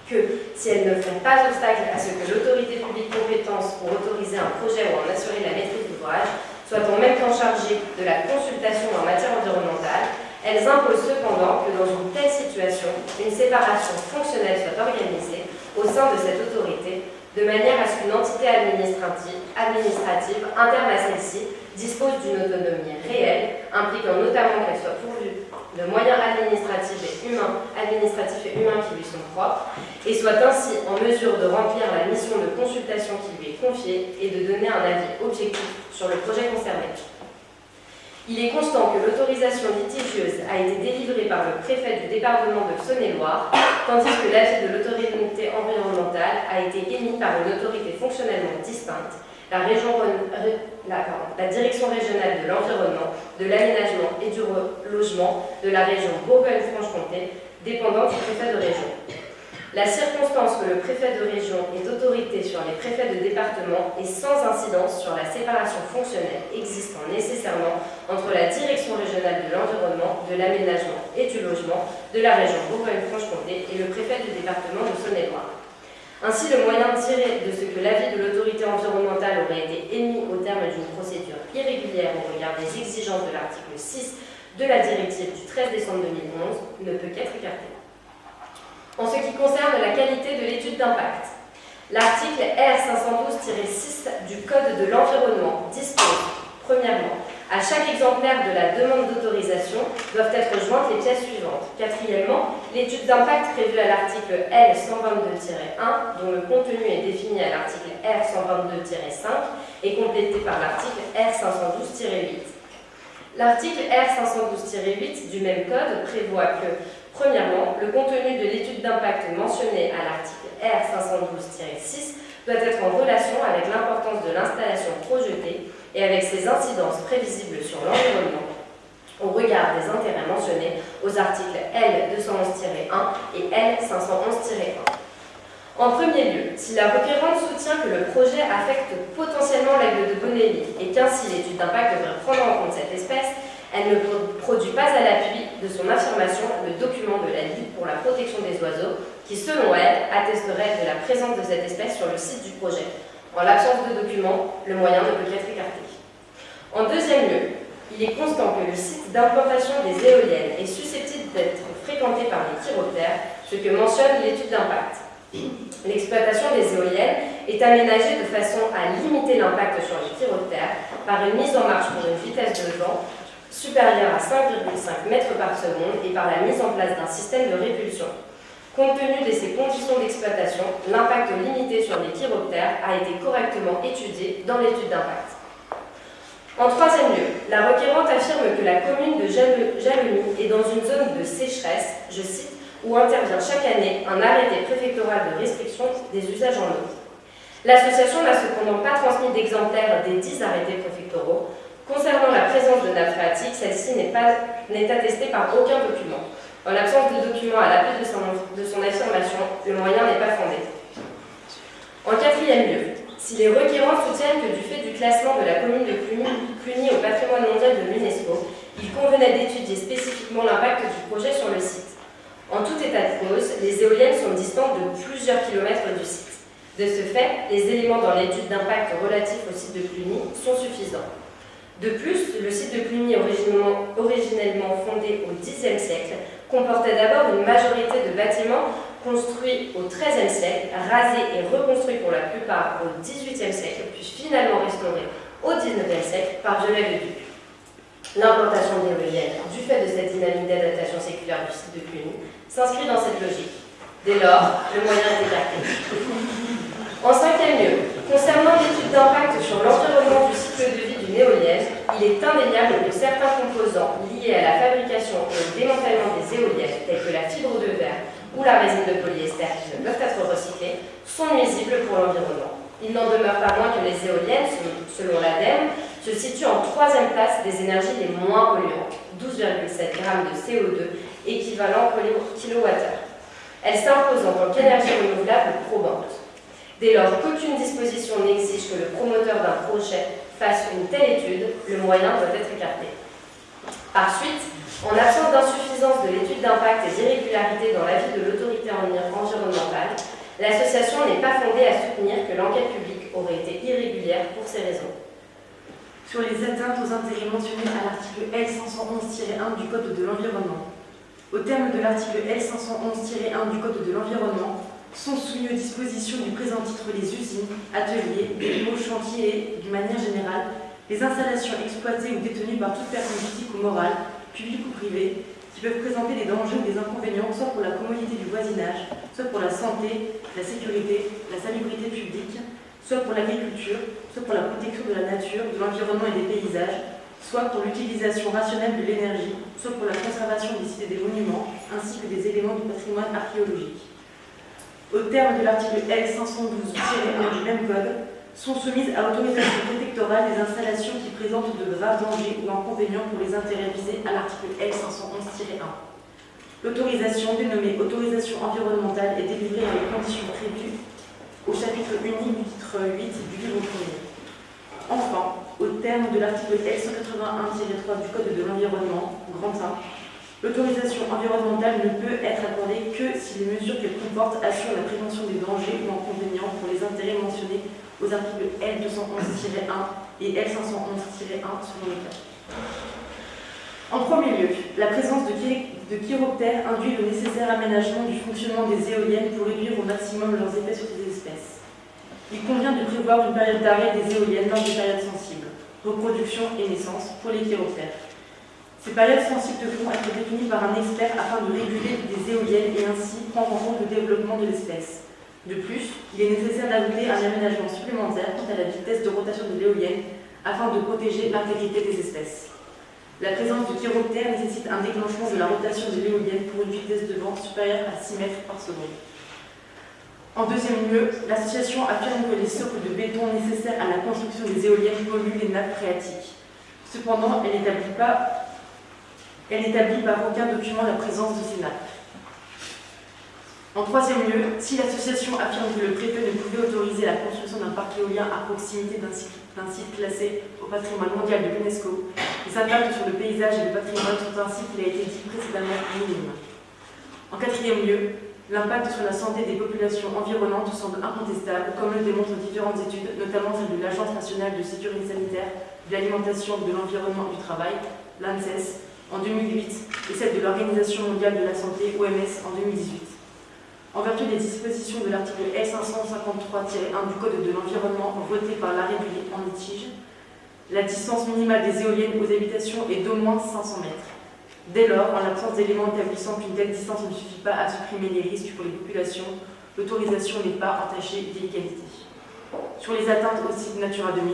que si elles ne font pas obstacle à ce que l'autorité publique compétence pour autoriser un projet ou en assurer la maîtrise d'ouvrage soit en même temps chargée de la consultation en matière environnementale, elles imposent cependant que dans une telle situation, une séparation fonctionnelle soit organisée au sein de cette autorité, de manière à ce qu'une entité administrative, administrative interne à celle-ci dispose d'une autonomie réelle, impliquant notamment qu'elle soit pourvue de moyens administratifs et humains, administratifs et humains qui lui sont propres, et soit ainsi en mesure de remplir la mission de consultation qui lui est confiée et de donner un avis objectif sur le projet concerné. Il est constant que l'autorisation litigieuse a été délivrée par le préfet du département de Saône-et-Loire, tandis que l'avis de l'autorité environnementale a été émis par une autorité fonctionnellement distincte, la, direction régionale de l'environnement, de l'aménagement et du logement de la région Bourgogne-Franche-Comté, dépendant du préfet de région. La circonstance que le préfet de région est autorité sur les préfets de département est sans incidence sur la séparation fonctionnelle existant nécessairement entre la direction régionale de l'environnement, de l'aménagement et du logement de la région Bourgogne-Franche-Comté et le préfet du département de Saône-et-Loire. Ainsi, le moyen tiré de ce que l'avis de l'autorité environnementale aurait été émis au terme d'une procédure irrégulière au regard des exigences de l'article 6 de la directive du 13 décembre 2011 ne peut qu'être écarté. En ce qui concerne la qualité de l'étude d'impact, l'article R512-6 du Code de l'environnement dispose, premièrement, à chaque exemplaire de la demande d'autorisation doivent être jointes les pièces suivantes. Quatrièmement, l'étude d'impact prévue à l'article L122-1, dont le contenu est défini à l'article R122-5, est complété par l'article R512-8. L'article R512-8 du même code prévoit que Premièrement, le contenu de l'étude d'impact mentionnée à l'article R512-6 doit être en relation avec l'importance de l'installation projetée et avec ses incidences prévisibles sur l'environnement au regard des intérêts mentionnés aux articles L211-1 et L511-1. En premier lieu, si la requérante soutient que le projet affecte potentiellement l'aigle de Bonelli et qu'ainsi l'étude d'impact devrait prendre en compte cette espèce, elle ne produit pas à l'appui de son affirmation le document de la Ligue pour la protection des oiseaux, qui selon elle attesterait de la présence de cette espèce sur le site du projet. En l'absence de document, le moyen ne peut qu'être écarté. En deuxième lieu, il est constant que le site d'implantation des éoliennes est susceptible d'être fréquenté par les chiroptères, ce que mentionne l'étude d'impact. L'exploitation des éoliennes est aménagée de façon à limiter l'impact sur les chiroptères par une mise en marche pour une vitesse de vent supérieure à 5,5 mètres par seconde et par la mise en place d'un système de répulsion. Compte tenu de ces conditions d'exploitation, l'impact limité sur les chiroptères a été correctement étudié dans l'étude d'impact. En troisième lieu, la requérante affirme que la commune de Jalony est dans une zone de sécheresse, je cite, où intervient chaque année un arrêté préfectoral de restriction des usages en eau. L'association n'a cependant pas transmis d'exemplaires des dix arrêtés préfectoraux, Concernant la présence de nappes phréatiques, celle-ci n'est attestée par aucun document. En l'absence de document à l'appui de de son affirmation, le moyen n'est pas fondé. En quatrième lieu, si les requérants soutiennent que du fait du classement de la commune de Cluny, au patrimoine mondial de l'UNESCO, il convenait d'étudier spécifiquement l'impact du projet sur le site. En tout état de cause, les éoliennes sont distantes de plusieurs kilomètres du site. De ce fait, les éléments dans l'étude d'impact relatif au site de Cluny sont suffisants. De plus, le site de Cluny, originellement fondé au Xe siècle, comportait d'abord une majorité de bâtiments construits au XIIIe siècle, rasés et reconstruits pour la plupart au XVIIIe siècle, puis finalement restaurés au XIXe siècle par Viollet-le-Duc. L'implantation d'éoliennes, du fait de cette dynamique d'adaptation séculaire du site de Cluny, s'inscrit dans cette logique. Dès lors, le moyen est écarté. En cinquième lieu, concernant l'étude d'impact sur l'environnement du cycle de vie d'une éolienne, il est indéniable que certains composants liés à la fabrication et au démantèlement des éoliennes, tels que la fibre de verre ou la résine de polyester qui ne peuvent être recyclés, sont nuisibles pour l'environnement. Il n'en demeure pas moins que les éoliennes, selon l'ADEME, se situent en troisième place des énergies les moins polluantes, 12,7 g de CO2 équivalent kilowattheure. Elles s'imposent en tant qu'énergie renouvelable probante. Dès lors qu'aucune disposition n'exige que le promoteur d'un projet fasse une telle étude, le moyen doit être écarté. Par suite, en absence d'insuffisance de l'étude d'impact et d'irrégularité dans l'avis de l'autorité environnementale, l'association n'est pas fondée à soutenir que l'enquête publique aurait été irrégulière pour ces raisons.
Sur les atteintes aux intérêts mentionnés à l'article L511-1 du Code de l'environnement. Au terme de l'article L511-1 du Code de l'environnement, sont soumis aux dispositions du présent titre les usines, ateliers, bâtiments, chantiers et, d'une manière générale, les installations exploitées ou détenues par toute personne physique ou morale, publique ou privée, qui peuvent présenter des dangers ou des inconvénients soit pour la commodité du voisinage, soit pour la santé, la sécurité, la salubrité publique, soit pour l'agriculture, soit pour la protection de la nature, de l'environnement et des paysages, soit pour l'utilisation rationnelle de l'énergie, soit pour la conservation des sites et des monuments, ainsi que des éléments du patrimoine archéologique au terme de l'article L512-1 du même code, sont soumises à autorisation préfectorale des installations qui présentent de graves dangers ou inconvénients pour les intérêts visés à l'article L511-1. L'autorisation, dénommée autorisation environnementale, est délivrée dans les conditions prévues au chapitre unique du titre 8 du livre 1er. Enfin, au terme de l'article L181-3 du Code de l'environnement, grand 1, L'autorisation environnementale ne peut être accordée que si les mesures qu'elle comporte assurent la prévention des dangers ou inconvénients pour les intérêts mentionnés aux articles L211-1 et L511-1 selon le cas. En premier lieu, la présence de, de chiroptères induit le nécessaire aménagement du fonctionnement des éoliennes pour réduire au maximum leurs effets sur ces espèces. Il convient de prévoir une période d'arrêt des éoliennes lors des périodes sensibles, reproduction et naissance, pour les chiroptères. Ces périodes sensibles devront être définies par un expert afin de réguler des éoliennes et ainsi prendre en compte le développement de l'espèce. De plus, il est nécessaire d'ajouter un aménagement supplémentaire quant à la vitesse de rotation de l'éolienne afin de protéger l'intégrité des espèces. La présence de chiroptères nécessite un déclenchement de la rotation de l'éolienne pour une vitesse de vent supérieure à 6 mètres par seconde. En deuxième lieu, l'association affirme que les socles de béton nécessaires à la construction des éoliennes polluent les nappes phréatiques. Cependant, elle n'établit pas elle n'établit par aucun document la présence de ces nappes. En troisième lieu, si l'association affirme que le préfet ne pouvait autoriser la construction d'un parc éolien à proximité d'un site, classé au patrimoine mondial de l'UNESCO, les impacts sur le paysage et le patrimoine sont ainsi qu'il a été dit précédemment minimes. En quatrième lieu, l'impact sur la santé des populations environnantes semble incontestable, comme le démontrent différentes études, notamment celle de l'Agence nationale de sécurité sanitaire, de l'alimentation, de l'environnement et du travail, l'ANSES, en 2008, et celle de l'Organisation mondiale de la santé, OMS, en 2018. En vertu des dispositions de l'article L553-1 du Code de l'environnement voté par l'arrêt en litige, la distance minimale des éoliennes aux habitations est d'au moins 500 mètres. Dès lors, en l'absence d'éléments établissant qu'une telle distance ne suffit pas à supprimer les risques pour les populations, l'autorisation n'est pas entachée d'illégalité. Sur les atteintes au site Natura 2000,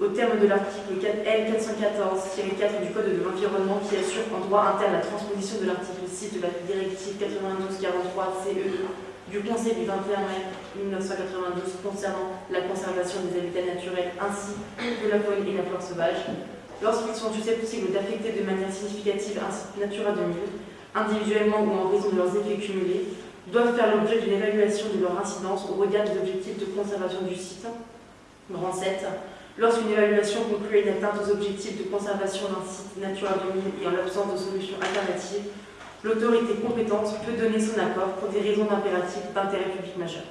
au terme de l'article L414-4 du Code de l'environnement qui assure en droit interne la transposition de l'article 6 de la directive 92-43-CEE du Conseil du 21 mai 1992 concernant la conservation des habitats naturels ainsi que la faune et la flore sauvage, lorsqu'ils sont susceptibles d'affecter de manière significative un site Natura 2000, individuellement ou en raison de leurs effets cumulés, doivent faire l'objet d'une évaluation de leur incidence au regard des objectifs de conservation du site. Grand 7 Lorsqu'une évaluation conclut une atteinte aux objectifs de conservation d'un site Natura 2000 et en l'absence de solution alternative, l'autorité compétente peut donner son accord pour des raisons d'impératif d'intérêt public majeur.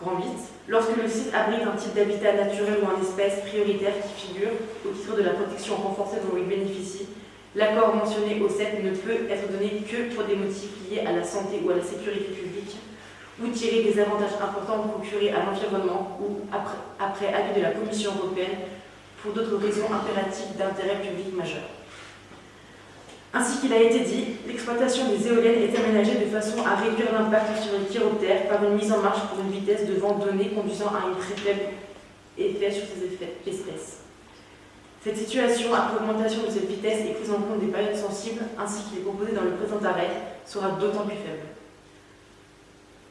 Grand 8. Lorsque le site abrite un type d'habitat naturel ou un espèce prioritaire qui figure au titre de la protection renforcée dont il bénéficie, l'accord mentionné au 7 ne peut être donné que pour des motifs liés à la santé ou à la sécurité publique ou tirer des avantages importants procurés à l'environnement ou après, avis de la Commission européenne pour d'autres raisons impératives d'intérêt public majeur. Ainsi qu'il a été dit, l'exploitation des éoliennes est aménagée de façon à réduire l'impact sur les chiroptères par une mise en marche pour une vitesse de vent donnée conduisant à un très faible effet sur ces espèces. Cette situation, après augmentation de cette vitesse et prise en compte des périodes sensibles, ainsi qu'il est proposé dans le présent arrêt, sera d'autant plus faible.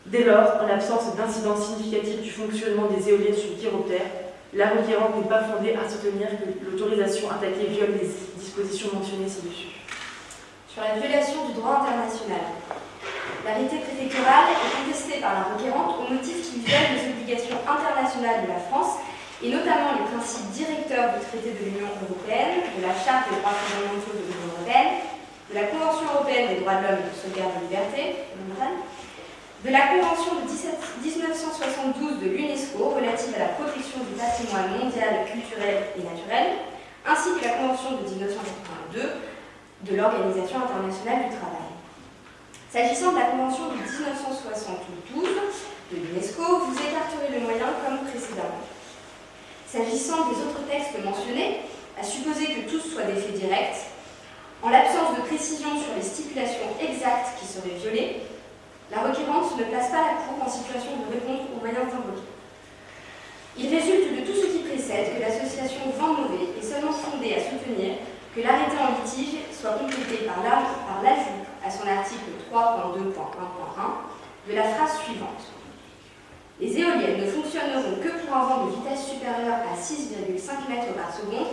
Dès lors, en l'absence d'incidence significative du fonctionnement des éoliennes sur le chiroptère, la requérante n'est pas fondée à soutenir que l'autorisation attaquée viole les dispositions mentionnées ci-dessus.
Sur la violation du droit international, l'arrêté préfectoral est contesté par la requérante au motif qu'il viole les obligations internationales de la France et notamment les principes directeurs du traité de l'Union européenne, de la Charte des droits fondamentaux de l'Union européenne, de la Convention européenne des droits de l'homme et de sauvegarde de la liberté, de la Convention de 1972 de l'UNESCO relative à la protection du patrimoine mondial, culturel et naturel, ainsi que la Convention de 1982 de l'Organisation internationale du travail. S'agissant de la Convention de 1972 de l'UNESCO, vous écarterez le moyen comme précédemment. S'agissant des autres textes mentionnés, à supposer que tous soient des faits directs, en l'absence de précision sur les stipulations exactes qui seraient violées, la requérante ne place pas la Cour en situation de répondre aux moyens invoqués. Il résulte de tout ce qui précède que l'association Vent Mauvais est seulement fondée à soutenir que l'arrêté en litige soit complété par l'ajout à son article 3.2.1.1 de la phrase suivante. Les éoliennes ne fonctionneront que pour un vent de vitesse supérieure à 6,5 mètres par seconde.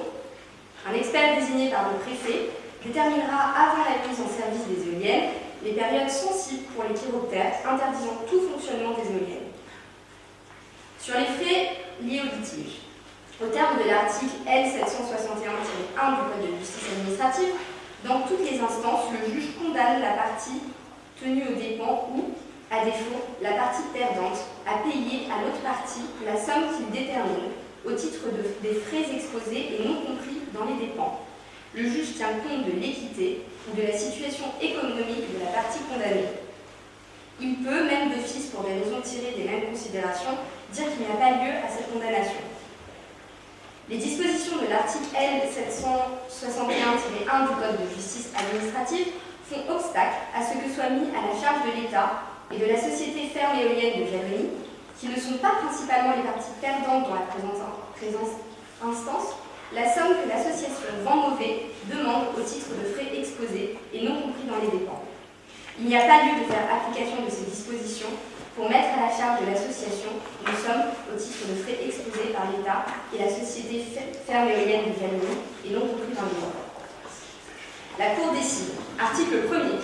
Un expert désigné par le préfet déterminera avant la mise en service des éoliennes les périodes sensibles pour les chiroptères, interdisant tout fonctionnement des éoliennes. Sur les frais liés au litige, au terme de l'article L761-1 du Code de justice administrative, dans toutes les instances, le juge condamne la partie tenue aux dépens ou, à défaut, la partie perdante à payer à l'autre partie la somme qu'il détermine au titre des frais exposés et non compris dans les dépens. Le juge tient compte de l'équité ou de la situation économique de la partie condamnée. Il peut, même d'office pour des raisons tirées des mêmes considérations, dire qu'il n'y a pas lieu à cette condamnation. Les dispositions de l'article L761-1 du Code de justice administrative font obstacle à ce que soit mis à la charge de l'État et de la société ferme éolienne de Germanie, qui ne sont pas principalement les parties perdantes dans la présente instance, la somme que l'association Vent Mauvais demande au titre de frais exposés et non compris dans les dépenses. Il n'y a pas lieu de faire application de ces dispositions pour mettre à la charge de l'association une somme au titre de frais exposés par l'État et la société ferme éolienne de Valmy et non compris dans les dépenses. La Cour décide, article 1er,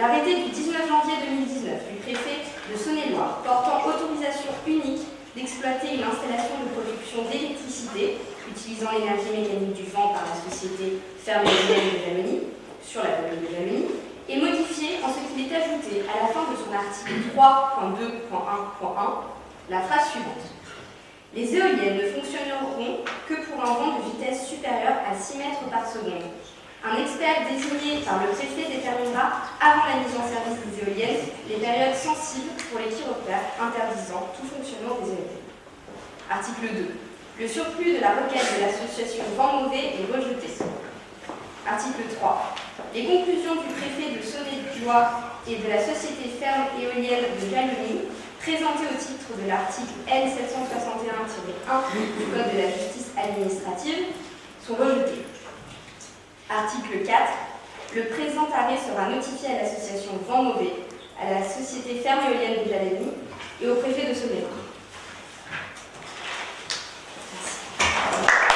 l'arrêté du 19 janvier 2019 du préfet de Saône-et-Loire portant autorisation unique d'exploiter une installation de production d'électricité utilisant l'énergie mécanique du vent par la société éolienne de Valmy sur la commune de Valmy est modifié en ce qu'il est ajouté à la fin de son article 3.2.1.1 la phrase suivante. Les éoliennes ne fonctionneront que pour un vent de vitesse supérieure à 6 mètres par seconde. Un expert désigné par le préfet déterminera, avant la mise en service des éoliennes, les périodes sensibles pour les chiroptères interdisant tout fonctionnement des éoliennes. Article 2. Le surplus de la requête de l'association Vent Mauvais est rejeté. Article 3. Les conclusions du préfet de Saône-et-Loire et de la société ferme éolienne de Jalony, présentées au titre de l'article L761-1 du Code de la justice administrative, sont rejetées. Article 4. Le présent arrêt sera notifié à l'association Vent Mauvais, à la société ferme éolienne de Jalony et au préfet de Saône-et-Loire. Thank you.